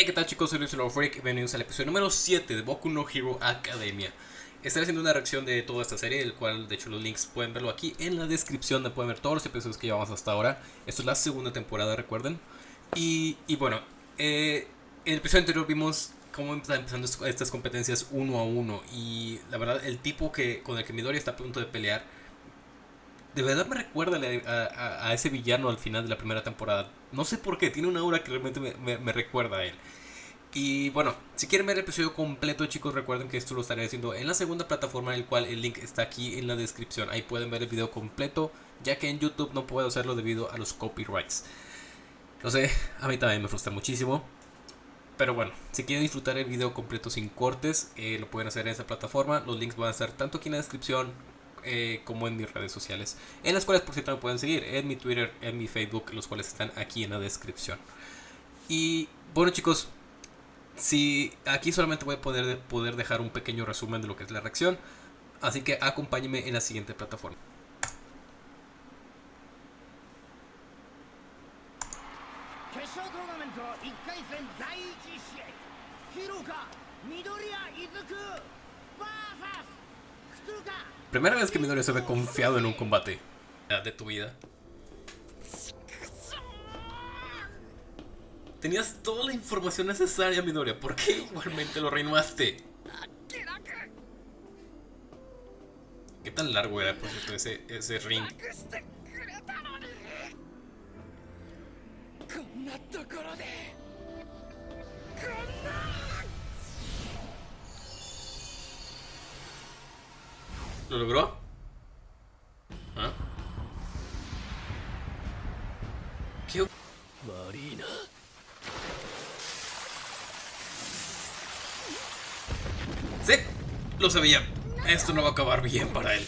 Hey, ¿qué tal chicos? Soy Luis Freak, bienvenidos al episodio número 7 de Boku no Hero Academia. Estaré haciendo una reacción de toda esta serie, el cual de hecho los links pueden verlo aquí en la descripción, donde pueden ver todos los episodios que llevamos hasta ahora. Esto es la segunda temporada, recuerden. Y, bueno, eh, en el episodio anterior vimos cómo están empezando estas competencias uno a uno. Y la verdad, el tipo que con el que Midori está a punto de pelear de verdad me recuerda a, ese villano al final de la primera temporada. No sé por qué, tiene una aura que realmente me, recuerda a él. Y bueno, si quieren ver el episodio completo, chicos, recuerden que esto lo estaré haciendo en la segunda plataforma, el cual el link está aquí en la descripción. Ahí pueden ver el video completo, ya que en YouTube no puedo hacerlo debido a los copyrights. No sé, a mí también me frustra muchísimo. Pero bueno, si quieren disfrutar el video completo sin cortes, eh, lo pueden hacer en esa plataforma. Los links van a estar tanto aquí en la descripción eh, como en mis redes sociales, en las cuales por cierto me pueden seguir, en mi Twitter, en mi Facebook, los cuales están aquí en la descripción. Y bueno chicos, si aquí solamente voy a poder, poder dejar un pequeño resumen de lo que es la reacción, así que acompáñenme en la siguiente plataforma. Primera vez que Midoriya se ve confiado en un combate de tu vida. Tenías toda la información necesaria, Midoriya. ¿Por qué igualmente lo renovaste? ¿Qué tan largo era, por cierto, ese, ese ring? ¿Lo logró? ¿Ah? ¿Qué? Marina. Sí, lo sabía. Esto no va a acabar bien para él.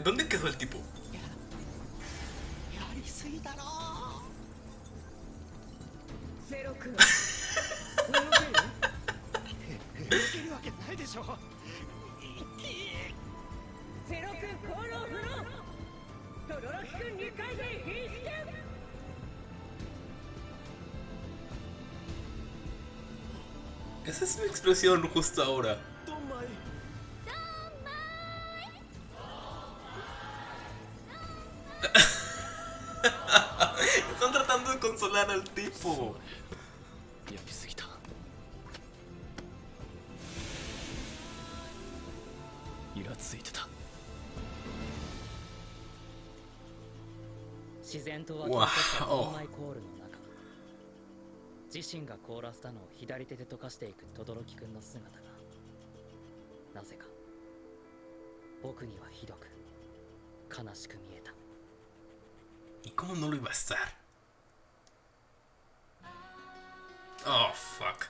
¿Dónde quedó el tipo? Esa es mi expresión justo ahora. consolar al tipo. Wow. 自身が凍らせたのを左手で溶かしていく轟くんの姿がなぜか僕にはひどく悲しく見えた。¿Y cómo no lo iba a estar? Oh, fuck.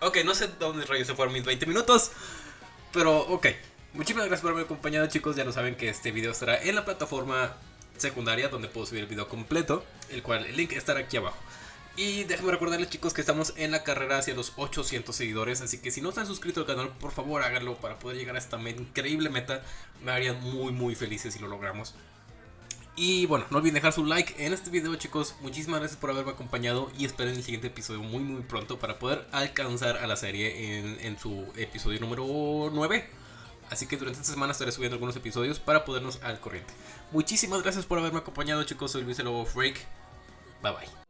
Ok, no sé dónde rayos se fueron mis 20 minutos. Pero, ok. Muchísimas gracias por haberme acompañado, chicos. Ya lo saben que este video estará en la plataforma secundaria donde puedo subir el video completo. El cual el link estará aquí abajo. Y déjenme recordarles chicos que estamos en la carrera hacia los 800 seguidores Así que si no están suscritos al canal por favor háganlo para poder llegar a esta increíble meta Me harían muy muy felices si lo logramos y bueno, no olviden dejar su like en este video chicos. Muchísimas gracias por haberme acompañado y esperen el siguiente episodio muy muy pronto para poder alcanzar a la serie en, su episodio número 9. Así que durante esta semana estaré subiendo algunos episodios para podernos al corriente. Muchísimas gracias por haberme acompañado chicos, soy Luis el Lobo Freak. Bye bye.